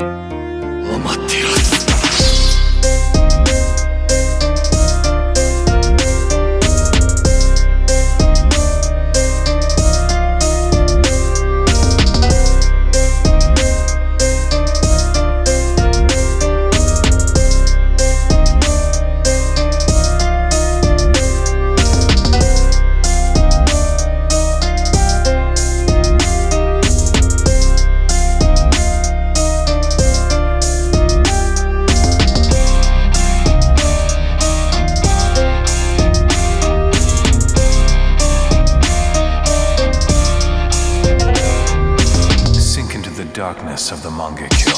待っていろ darkness of the Mangekyo.